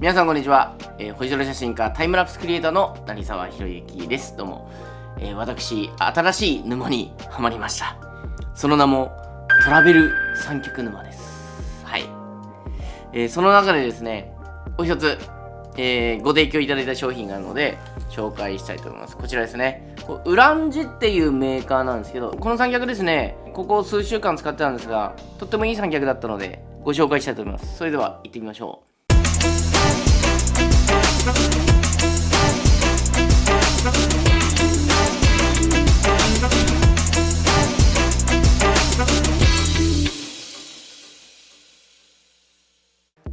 皆さんこんにちは、えー、星空写真家タイムラプスクリエイターの成沢宏之です。どうも、えー、私新しい沼にはまりました。その名もトラベル三脚沼です。はい、えー、その中でですねお一つ、えー、ご提供いただいた商品があるので紹介したいと思います。こちらですね。ウランジっていうメーカーなんですけどこの三脚ですねここ数週間使ってたんですがとってもいい三脚だったのでご紹介したいと思います。それでは行ってみましょう。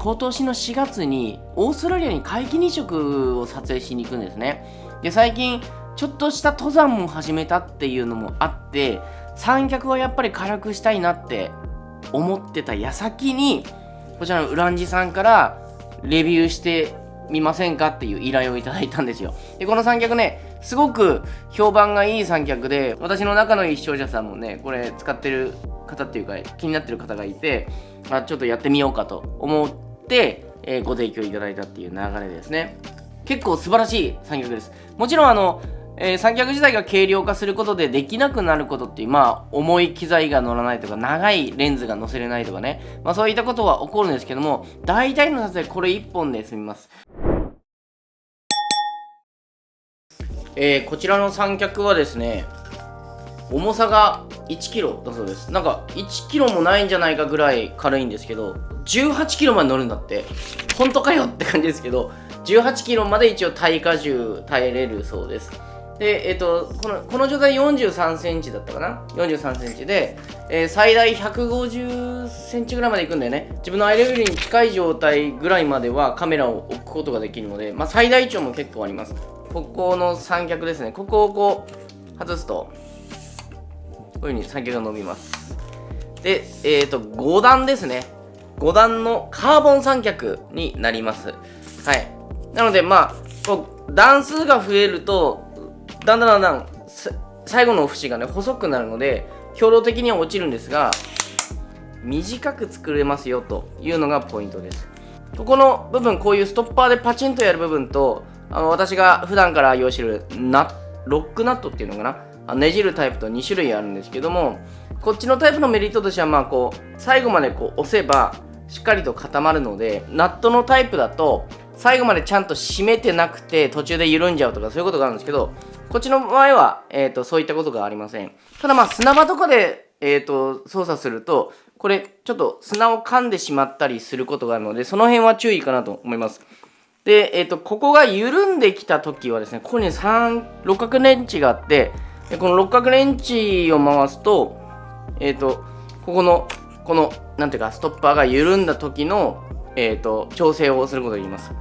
今年の4月にオーストラリアに皆既日食を撮影しに行くんですね。で最近ちょっとした登山も始めたっていうのもあって三脚はやっぱり辛くしたいなって思ってた矢先にこちらのウランジさんからレビューしてみませんかっていう依頼をいただいたんですよ。でこの三脚ねすごく評判がいい三脚で私の仲のいい視聴者さんもねこれ使ってる方っていうか気になってる方がいてあちょっとやってみようかと思って、えー、ご提供いただいたっていう流れですね。結構素晴らしい三脚です。もちろんあのえー、三脚自体が軽量化することでできなくなることっていう、まあ、重い機材が乗らないとか、長いレンズが乗せれないとかね、まあ、そういったことは起こるんですけども、大体の撮影これ1本で済みます。えー、こちらの三脚はですね、重さが 1kg だそうです。なんか 1kg もないんじゃないかぐらい軽いんですけど、18kg まで乗るんだって、本当かよって感じですけど、18kg まで一応耐荷重耐えれるそうです。で、えっ、ー、と、この、この状態43センチだったかな ?43 センチで、えー、最大150センチぐらいまでいくんだよね。自分のアイレベルに近い状態ぐらいまではカメラを置くことができるので、まあ、最大値も結構あります。ここの三脚ですね。ここをこう、外すと、こういう風に三脚が伸びます。で、えっ、ー、と、5段ですね。5段のカーボン三脚になります。はい。なので、まあ、こう段数が増えるとだんだんだんだん最後の節がね細くなるので兵糧的には落ちるんですが短く作れますよというのがポイントですここの部分こういうストッパーでパチンとやる部分とあの私が普段から愛用してるナロックナットっていうのかな？ねじるタイプと2種類あるんですけどもこっちのタイプのメリットとしてはまあこう最後までこう押せばしっかりと固まるのでナットのタイプだと最後までちゃんと締めてなくて途中で緩んじゃうとかそういうことがあるんですけどこっちの場合は、えーと、そういったことがありません。ただまあ砂場とかで、えーと、操作するとこれちょっと砂を噛んでしまったりすることがあるのでその辺は注意かなと思います。で、えーと、ここが緩んできた時はですねここに3六角レンチがあってでこの六角レンチを回すとえっ、とここのこのなんていうかストッパーが緩んだ時の、えーと調整をすることができます。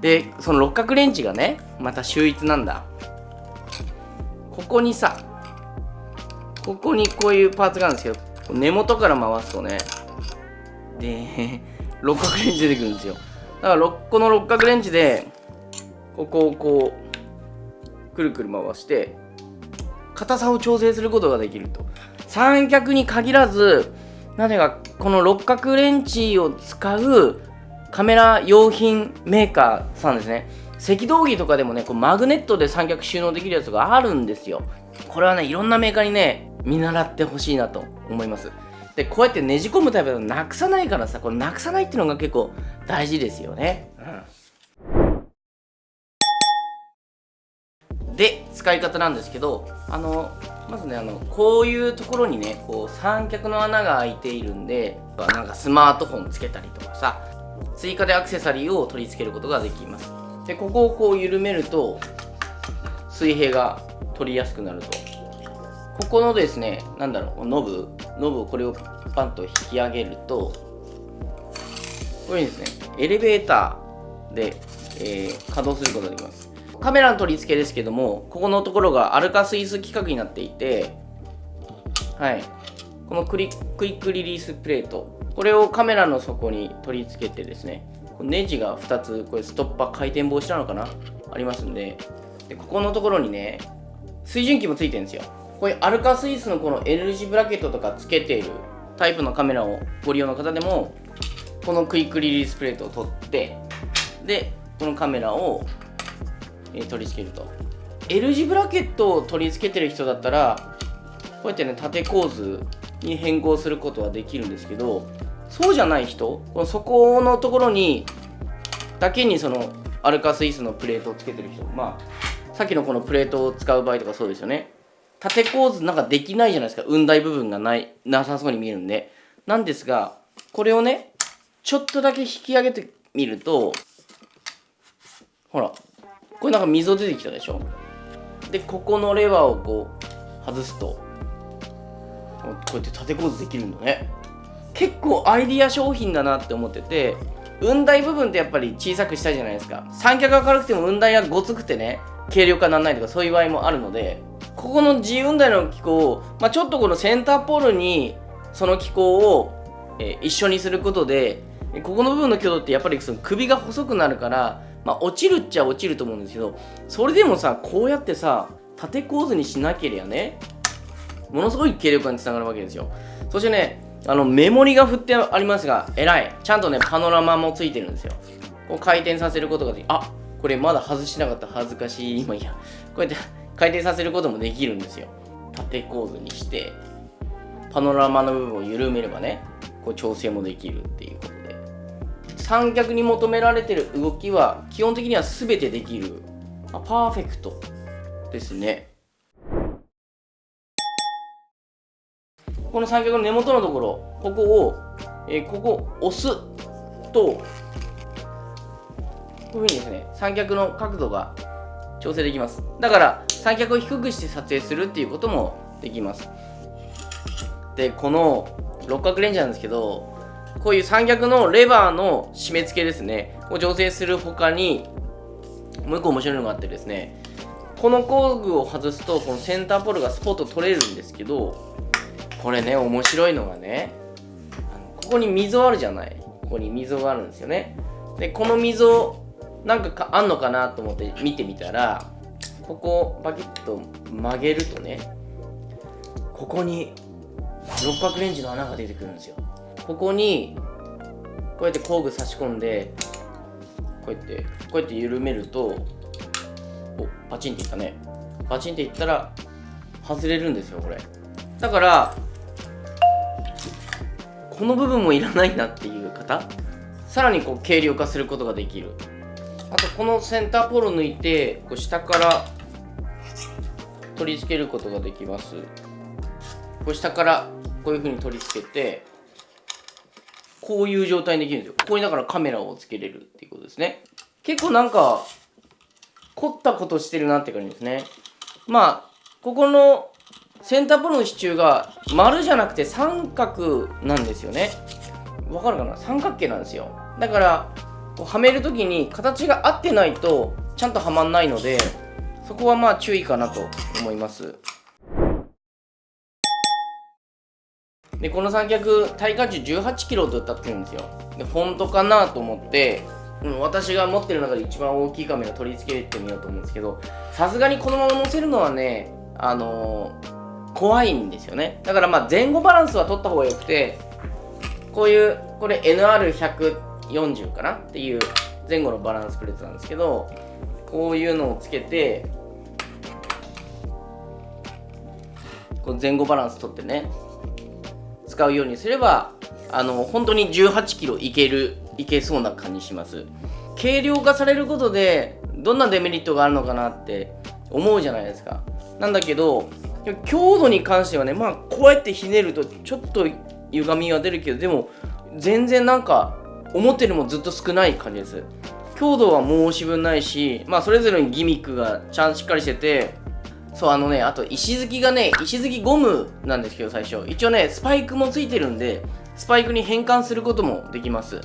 でその六角レンチがねまた秀逸なんだ。ここにさここにこういうパーツがあるんですけど根元から回すとねで六角レンチ出てくるんですよ。だからこの六角レンチでここをこうくるくる回して硬さを調整することができると。三脚に限らずなぜかこの六角レンチを使うカメラ用品メーカーさんですね。赤道儀とかでもねこうマグネットで三脚収納できるやつがあるんですよ。これはねいろんなメーカーにね見習ってほしいなと思います。でこうやってねじ込むタイプだとなくさないからさこれなくさないっていうのが結構大事ですよね、うん、で使い方なんですけどあのまずねあのこういうところにねこう三脚の穴が開いているんでなんかスマートフォンつけたりとかさ追加でアクセサリーを取り付けることができます。でここをこう緩めると水平が取りやすくなると。ここのですねなんだろうノブノブをこれをパンと引き上げるとこういうふうにですねエレベーターで、えー、稼働することができます。カメラの取り付けですけどもここのところがアルカスイス規格になっていてはい。このクリクイックリリースプレート。これをカメラの底に取り付けてですねネジが2つこれストッパー回転防止なのかな？ありますんで。でここのところにね水準器もついてるんですよ。こういうアルカスイスのこの L 字ブラケットとかつけているタイプのカメラをご利用の方でもこのクイックリリースプレートを取ってでこのカメラを、え取り付けると。L 字ブラケットを取り付けてる人だったらこうやってね縦構図に変更することはできるんですけどそうじゃない人この底のところにだけにそのアルカスイスのプレートをつけてる人まあさっきのこのプレートを使う場合とかそうですよね。縦構図なんかできないじゃないですか。雲台部分がない。なさそうに見えるんで。なんですがこれをねちょっとだけ引き上げてみるとほらこれなんか溝出てきたでしょ。でここのレバーをこう外すとこうやって縦構図できるんだね。結構アイディア商品だなって思ってて雲台部分ってやっぱり小さくしたいじゃないですか。三脚が軽くても雲台がごつくてね軽量化ならないとかそういう場合もあるのでここの G 雲台の機構を、まあ、ちょっとこのセンターポールにその機構を、えー一緒にすることでここの部分の強度ってやっぱりその首が細くなるから、まあ、落ちるっちゃ落ちると思うんですけどそれでもさこうやってさ縦構図にしなければねものすごい軽量化につながるわけですよ。そしてねあのメモリが振ってありますが偉い。ちゃんとねパノラマもついてるんですよ。こう回転させることができあこれまだ外してなかった。恥ずかしい。今いや。こうやって回転させることもできるんですよ。縦構図にしてパノラマの部分を緩めればねこう調整もできるっていうことで。三脚に求められてる動きは基本的には全てできるパーフェクトですね。この三脚の根元のところここを、えーここ押すとこういうふうにですね三脚の角度が調整できます。だから三脚を低くして撮影するっていうこともできます。でこの六角レンジャーなんですけどこういう三脚のレバーの締め付けですね。を調整する他にもう一個面白いのがあってですねこの工具を外すとこのセンターポールがスポッと取れるんですけどこれね面白いのがねここに溝あるじゃない。ここに溝があるんですよね。でこの溝なんかかあんのかなと思って見てみたらここをバキッと曲げるとねここに六角レンジの穴が出てくるんですよ。ここにこうやって工具差し込んでこうやってこうやって緩めるとおパチンっていったね。パチンっていったら外れるんですよこれ。だからこの部分もいらないなっていう方さらにこう軽量化することができる。あとこのセンターポール抜いてこう下から取り付けることができます。こう下からこういう風に取り付けてこういう状態にできるんですよ。ここにだからカメラをつけれるっていうことですね。結構なんか凝ったことしてるなって感じですね。まあここのセンターポールの支柱が丸じゃなくて三角なんですよね。わかるかな？三角形なんですよ。だからこうはめるときに形が合ってないとちゃんとはまんないのでそこはまあ注意かなと思います。でこの三脚耐荷重1 8キロと歌ってるんですよ。で本当かなと思って、私が持ってる中で一番大きいカメラ取り付けてみようと思うんですけどさすがにこのまま乗せるのはねあのー怖いんですよね。だからまあ前後バランスは取った方がよくてこういうこれ NR100 40かな？っていう前後のバランスプレートなんですけどこういうのをつけてこう前後バランス取ってね使うようにすればあの本当に1 8キロいけるいけそうな感じします。軽量化されることでどんなデメリットがあるのかなって思うじゃないですか。なんだけど強度に関してはねまあこうやってひねるとちょっと歪みは出るけどでも全然なんか思ってるもずっと少ない感じです。強度は申し分ないしまあそれぞれにギミックがちゃんとしっかりしててそうあのねあと石突きがね石突きゴムなんですけど最初。一応ねスパイクもついてるんでスパイクに変換することもできます。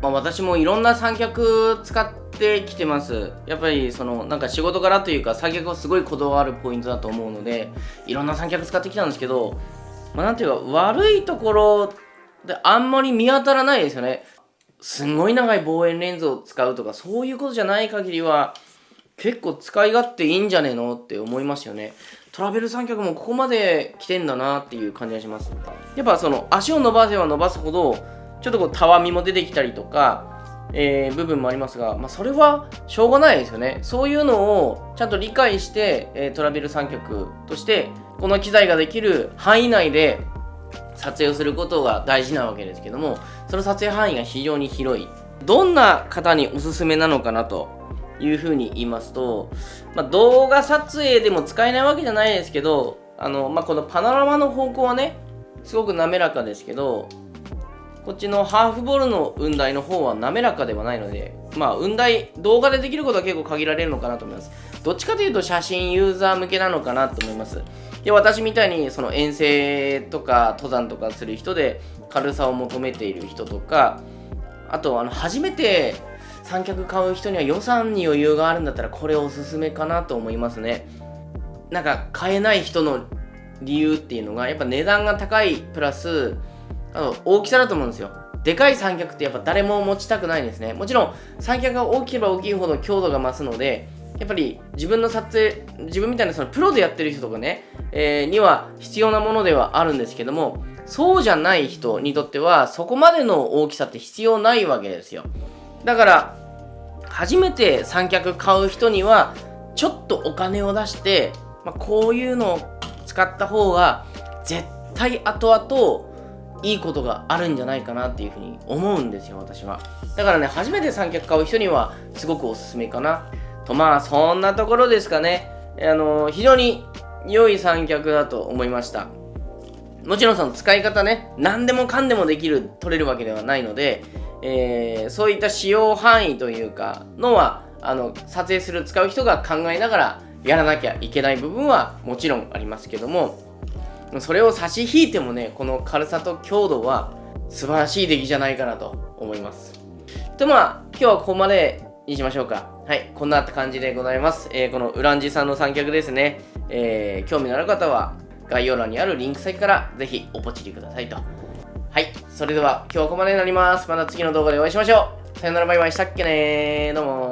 まあ私もいろんな三脚使ってきてます。やっぱりそのなんか仕事柄というか三脚はすごいこだわるポイントだと思うのでいろんな三脚使ってきたんですけどまあなんていうか悪いところであんまり見当たらないですよね。すんごい長い望遠レンズを使うとかそういうことじゃない限りは結構使い勝手いいんじゃねえのって思いますよね。トラベル三脚もここまで来てんだなっていう感じがします。やっぱその足を伸ばせば伸ばすほどちょっとこうたわみも出てきたりとかえー部分もありますが、まあ、それはしょうがないですよね。そういうのをちゃんと理解して、えートラベル三脚としてこの機材ができる範囲内で撮影をすることが大事なわけですけどもその撮影範囲が非常に広い。どんな方におすすめなのかなというふうに言いますと、まあ、動画撮影でも使えないわけじゃないですけどあの、まあ、このパノラマの方向はねすごく滑らかですけどこっちのハーフボールの雲台の方は滑らかではないのでまあ雲台動画でできることは結構限られるのかなと思います。どっちかというと写真ユーザー向けなのかなと思います。で私みたいにその遠征とか登山とかする人で軽さを求めている人とかあとあの初めて三脚買う人には予算に余裕があるんだったらこれおすすめかなと思いますね。なんか買えない人の理由っていうのがやっぱ値段が高いプラスあの大きさだと思うんですよ。でかい三脚ってやっぱ誰も持ちたくないんですね。もちろん三脚が大きければ大きいほど強度が増すのでやっぱり自分の撮影自分みたいなそのプロでやってる人とかね、えーには必要なものではあるんですけどもそうじゃない人にとってはそこまでの大きさって必要ないわけですよ。だから初めて三脚買う人にはちょっとお金を出して、まあ、こういうのを使った方が絶対後々いいことがあるんじゃないかなっていうふうに思うんですよ私は。だからね初めて三脚買う人にはすごくおすすめかな。とまあそんなところですかね。あの非常に良い三脚だと思いました。もちろんその使い方ね何でもかんでもできる取れるわけではないので、えーそういった使用範囲というかのはあの撮影する使う人が考えながらやらなきゃいけない部分はもちろんありますけどもそれを差し引いてもねこの軽さと強度は素晴らしい出来じゃないかなと思います。とまあ今日はここまでにしましょうか。はいこんな感じでございます、えーこのウランジさんの三脚ですね、えー興味のある方は概要欄にあるリンク先からぜひおポチりくださいと。はいそれでは今日はここまでになります。また次の動画でお会いしましょう。さよならバイバイ。したっけねー。どうも